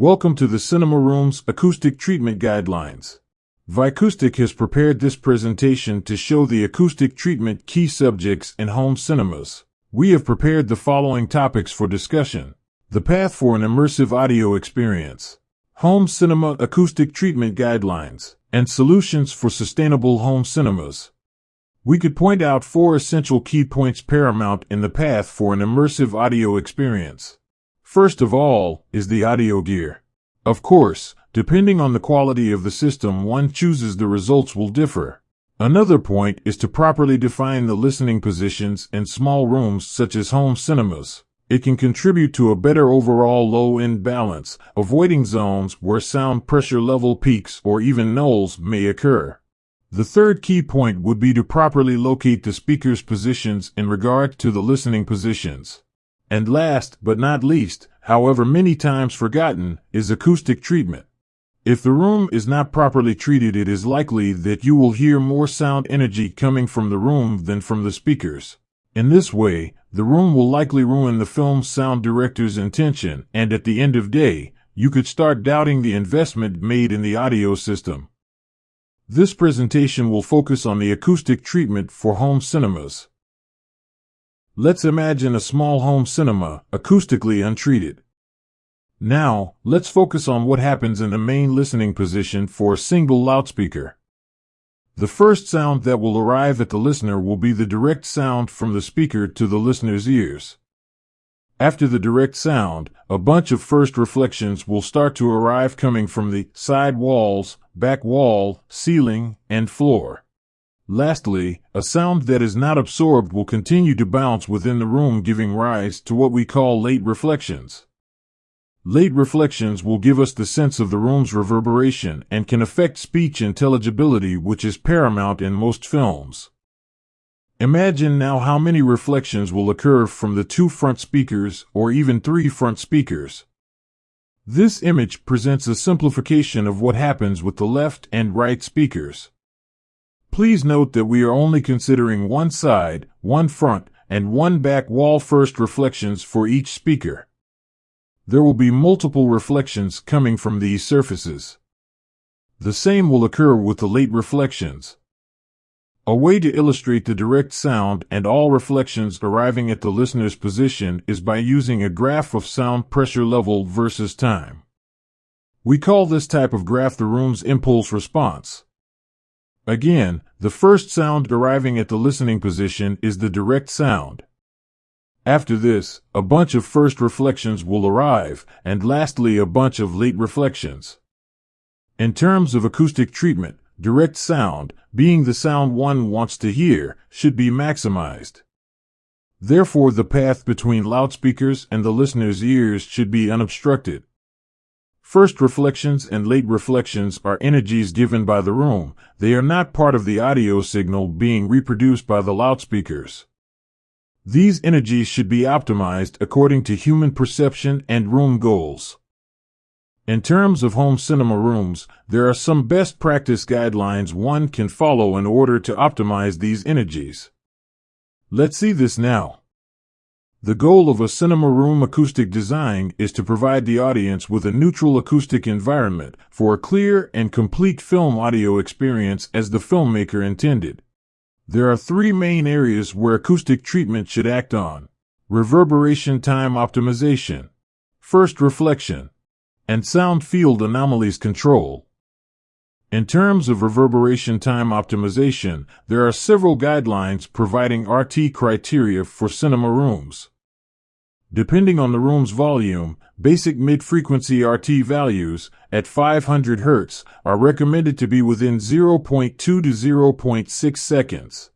Welcome to the Cinema Room's Acoustic Treatment Guidelines. Vicoustic has prepared this presentation to show the acoustic treatment key subjects in home cinemas. We have prepared the following topics for discussion. The path for an immersive audio experience. Home cinema acoustic treatment guidelines and solutions for sustainable home cinemas. We could point out four essential key points paramount in the path for an immersive audio experience. First of all is the audio gear. Of course, depending on the quality of the system one chooses the results will differ. Another point is to properly define the listening positions in small rooms such as home cinemas. It can contribute to a better overall low-end balance, avoiding zones where sound pressure level peaks or even nulls may occur. The third key point would be to properly locate the speaker's positions in regard to the listening positions. And last but not least, however many times forgotten, is acoustic treatment. If the room is not properly treated, it is likely that you will hear more sound energy coming from the room than from the speakers. In this way, the room will likely ruin the film's sound director's intention, and at the end of day, you could start doubting the investment made in the audio system. This presentation will focus on the acoustic treatment for home cinemas. Let's imagine a small home cinema, acoustically untreated. Now, let's focus on what happens in the main listening position for a single loudspeaker. The first sound that will arrive at the listener will be the direct sound from the speaker to the listener's ears. After the direct sound, a bunch of first reflections will start to arrive coming from the side walls, back wall, ceiling, and floor. Lastly, a sound that is not absorbed will continue to bounce within the room giving rise to what we call late reflections. Late reflections will give us the sense of the room's reverberation and can affect speech intelligibility which is paramount in most films. Imagine now how many reflections will occur from the two front speakers or even three front speakers. This image presents a simplification of what happens with the left and right speakers. Please note that we are only considering one side, one front, and one back wall first reflections for each speaker. There will be multiple reflections coming from these surfaces. The same will occur with the late reflections. A way to illustrate the direct sound and all reflections arriving at the listener's position is by using a graph of sound pressure level versus time. We call this type of graph the room's impulse response. Again, the first sound arriving at the listening position is the direct sound. After this, a bunch of first reflections will arrive, and lastly a bunch of late reflections. In terms of acoustic treatment, direct sound, being the sound one wants to hear, should be maximized. Therefore the path between loudspeakers and the listener's ears should be unobstructed. First reflections and late reflections are energies given by the room. They are not part of the audio signal being reproduced by the loudspeakers. These energies should be optimized according to human perception and room goals. In terms of home cinema rooms, there are some best practice guidelines one can follow in order to optimize these energies. Let's see this now. The goal of a cinema room acoustic design is to provide the audience with a neutral acoustic environment for a clear and complete film audio experience as the filmmaker intended. There are three main areas where acoustic treatment should act on. Reverberation time optimization, first reflection, and sound field anomalies control. In terms of reverberation time optimization, there are several guidelines providing RT criteria for cinema rooms. Depending on the room's volume, basic mid-frequency RT values at 500 Hz are recommended to be within 0.2 to 0.6 seconds.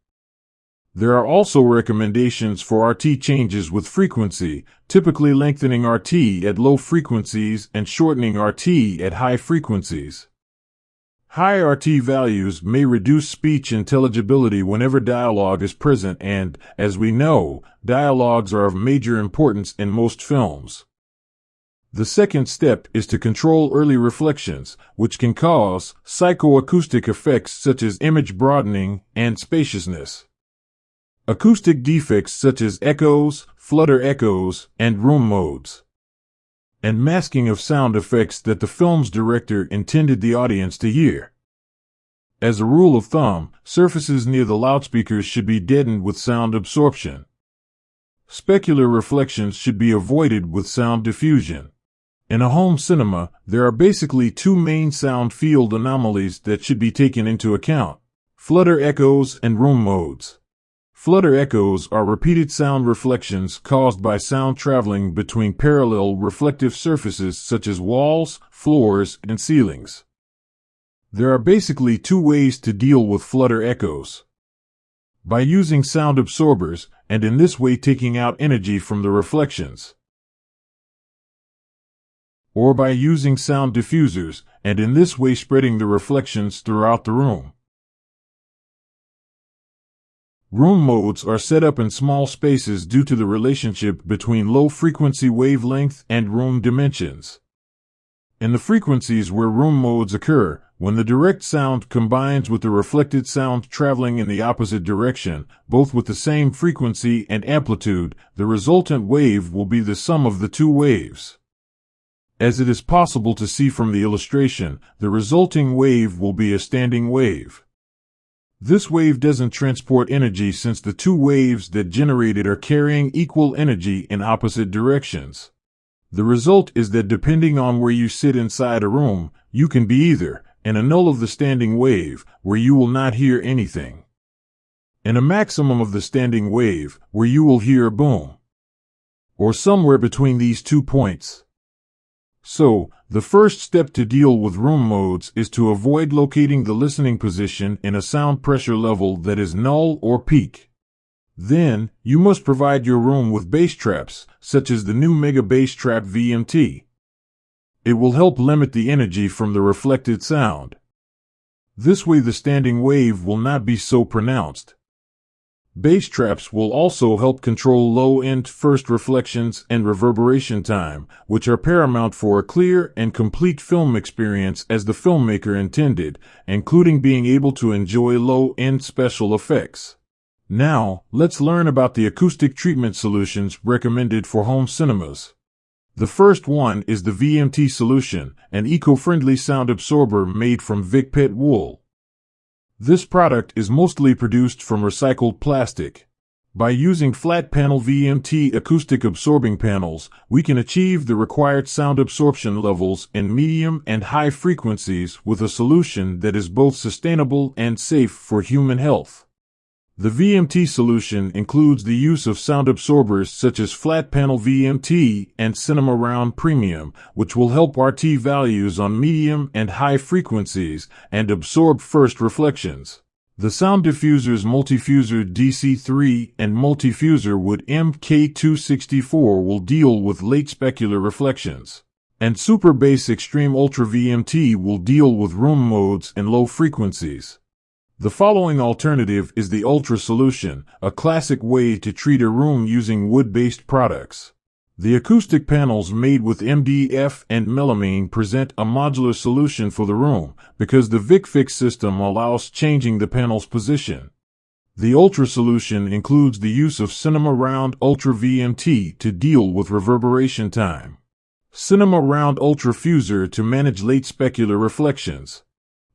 There are also recommendations for RT changes with frequency, typically lengthening RT at low frequencies and shortening RT at high frequencies. High RT values may reduce speech intelligibility whenever dialogue is present and, as we know, dialogues are of major importance in most films. The second step is to control early reflections, which can cause psychoacoustic effects such as image broadening and spaciousness. Acoustic defects such as echoes, flutter echoes, and room modes. And masking of sound effects that the film's director intended the audience to hear. As a rule of thumb, surfaces near the loudspeakers should be deadened with sound absorption. Specular reflections should be avoided with sound diffusion. In a home cinema, there are basically two main sound field anomalies that should be taken into account. Flutter echoes and room modes. Flutter echoes are repeated sound reflections caused by sound traveling between parallel reflective surfaces such as walls, floors, and ceilings. There are basically two ways to deal with flutter echoes. By using sound absorbers, and in this way taking out energy from the reflections. Or by using sound diffusers, and in this way spreading the reflections throughout the room. Room modes are set up in small spaces due to the relationship between low frequency wavelength and room dimensions. In the frequencies where room modes occur, when the direct sound combines with the reflected sound traveling in the opposite direction, both with the same frequency and amplitude, the resultant wave will be the sum of the two waves. As it is possible to see from the illustration, the resulting wave will be a standing wave. This wave doesn't transport energy since the two waves that generate it are carrying equal energy in opposite directions. The result is that depending on where you sit inside a room, you can be either and a null of the standing wave, where you will not hear anything. And a maximum of the standing wave, where you will hear a boom. Or somewhere between these two points. So, the first step to deal with room modes is to avoid locating the listening position in a sound pressure level that is null or peak. Then, you must provide your room with bass traps, such as the new Mega Bass Trap VMT. It will help limit the energy from the reflected sound. This way the standing wave will not be so pronounced. Bass traps will also help control low-end first reflections and reverberation time, which are paramount for a clear and complete film experience as the filmmaker intended, including being able to enjoy low-end special effects. Now, let's learn about the acoustic treatment solutions recommended for home cinemas. The first one is the VMT solution, an eco-friendly sound absorber made from VicPet wool. This product is mostly produced from recycled plastic. By using flat panel VMT acoustic absorbing panels, we can achieve the required sound absorption levels in medium and high frequencies with a solution that is both sustainable and safe for human health. The VMT solution includes the use of sound absorbers such as flat panel VMT and Cinema Round Premium, which will help RT values on medium and high frequencies and absorb first reflections. The sound diffusers Multifuser DC3 and Multifuser Wood MK264 will deal with late specular reflections. And Super Bass Extreme Ultra VMT will deal with room modes and low frequencies. The following alternative is the Ultra solution, a classic way to treat a room using wood-based products. The acoustic panels made with MDF and melamine present a modular solution for the room because the VicFix system allows changing the panel's position. The Ultra solution includes the use of Cinema Round Ultra VMT to deal with reverberation time. Cinema Round Ultra Fuser to manage late specular reflections.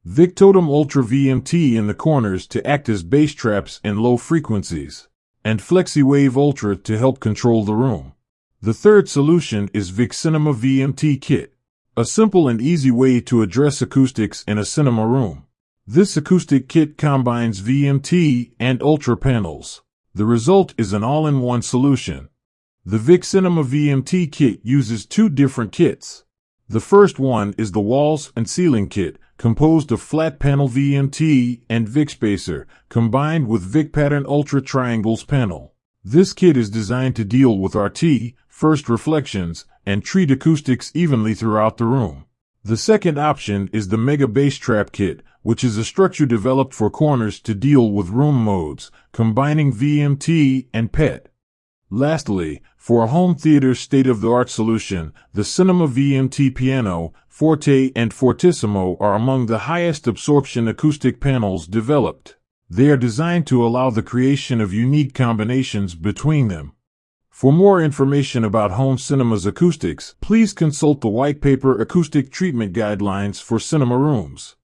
Victotum Ultra VMT in the corners to act as bass traps in low frequencies, and FlexiWave Ultra to help control the room. The third solution is Vic Cinema VMT Kit, a simple and easy way to address acoustics in a cinema room. This acoustic kit combines VMT and Ultra panels. The result is an all-in-one solution. The Vic Cinema VMT kit uses two different kits. The first one is the walls and ceiling kit, composed of flat panel VMT and Vic Spacer, combined with Vic Pattern Ultra Triangles panel. This kit is designed to deal with RT, first reflections, and treat acoustics evenly throughout the room. The second option is the Mega Bass Trap Kit, which is a structure developed for corners to deal with room modes, combining VMT and PET. Lastly, for a home theater state-of-the-art solution, the Cinema VMT Piano, Forte and Fortissimo are among the highest absorption acoustic panels developed. They are designed to allow the creation of unique combinations between them. For more information about home cinema's acoustics, please consult the white paper acoustic treatment guidelines for cinema rooms.